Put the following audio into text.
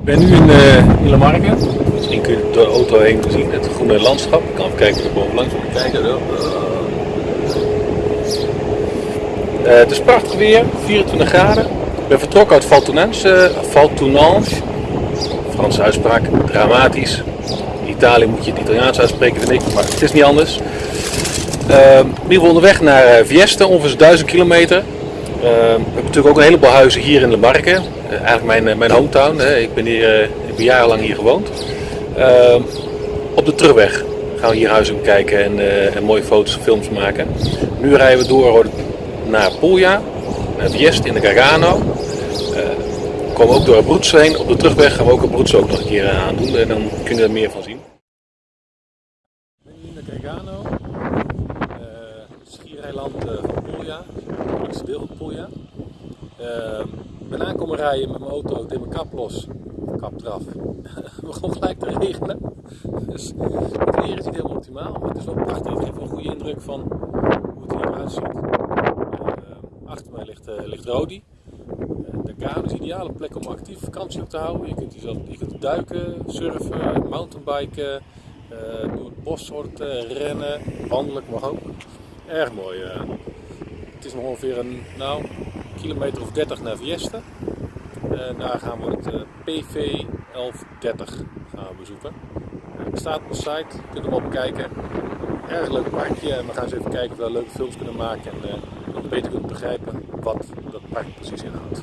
Ik ben nu in, uh, in. Misschien kun je door de auto heen zien het groene landschap. Ik kan even kijken of ik bovenlangs moet kijken. Uh, het is prachtig weer, 24 graden. Ik ben vertrokken uit Valtounange, Valtounange. Franse uitspraak, dramatisch. In Italië moet je het Italiaans uitspreken, vind ik, maar het is niet anders. Uh, ieder geval onderweg naar Vieste, ongeveer 1000 kilometer. Uh, we hebben natuurlijk ook een heleboel huizen hier in de Marken. Uh, eigenlijk mijn, mijn hometown. Hè. Ik, ben hier, ik ben jarenlang hier gewoond. Uh, op de terugweg gaan we hier huizen bekijken en, en, mooie foto's en films maken. Nu rijden we door naar Puglia, naar Vieste in de Gargano. we komen ook door Abruzzo heen. Op de terugweg gaan we ook Abruzzo ook nog een keer aandoen en dan kun je er meer van zien. in de Gargano, schiereiland van Puglia, het grootste deel van Puglia. Uh, ik ben aankomen rijden met mijn auto, deed mijn kap los, kap eraf. Het begon gelijk te regenen. Dus het weer is niet helemaal optimaal, maar het is wel prachtig. Het geeft een goede indruk van hoe het hier eruit ziet. Uh, achter mij ligt, uh, ligt Rodi. de Kano is een ideale plek om actief vakantie op te houden. Je kunt, je kunt duiken, surfen, mountainbiken, door het bos rennen, wandelen mag ook. Erg mooi. Het is nog ongeveer een nou, kilometer of 30 naar Vieste. En daar gaan we het PV 1130 gaan bezoeken. Het staat op de site, je kunt hem bekijken. Erg leuk parkje en we gaan eens even kijken of we leuke films kunnen maken en uh, beter kunnen begrijpen wat dat park precies inhoudt.